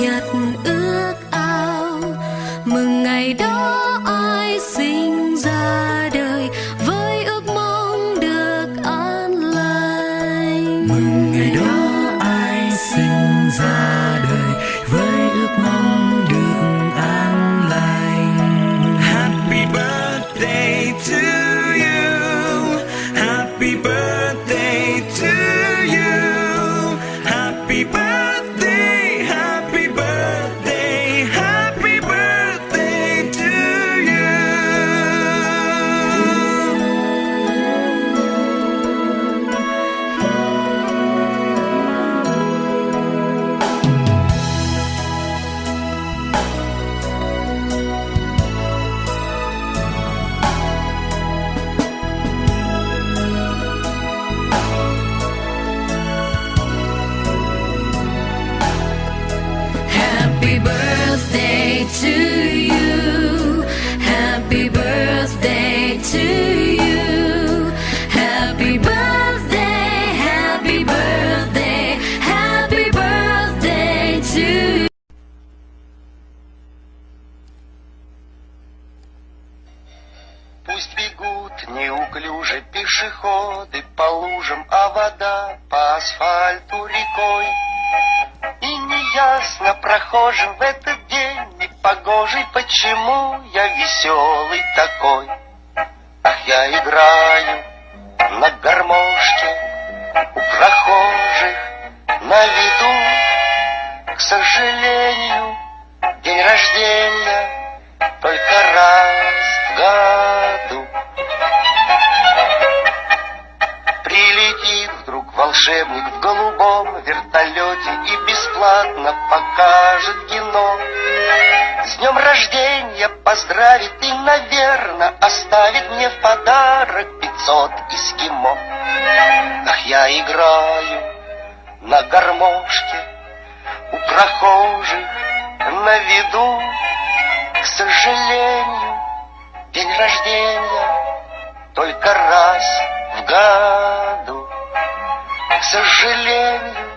nhật ước ao. Mừng ngày đó ai sinh ra đời với ước mong được an lành. Mừng ngày đó ai sinh ra đời với ước mong được an lành. Happy birthday to you. Happy birthday to you бегут неуклюже пешеходы по лужам, а вода по асфальту рекой. И неясно прохожим в этот день непогожий, почему я веселый такой. Ах, я играю на гармошке у прохожих на виду. К сожалению, день рождения только раз волшебник в голубом вертолете и бесплатно покажет кино. С днем рождения поздравит и, наверное, оставит мне в подарок пятьсот эскимо. Ах, я играю на гармошке у прохожих на виду. К сожалению, день рождения только раз в году. К сожалению,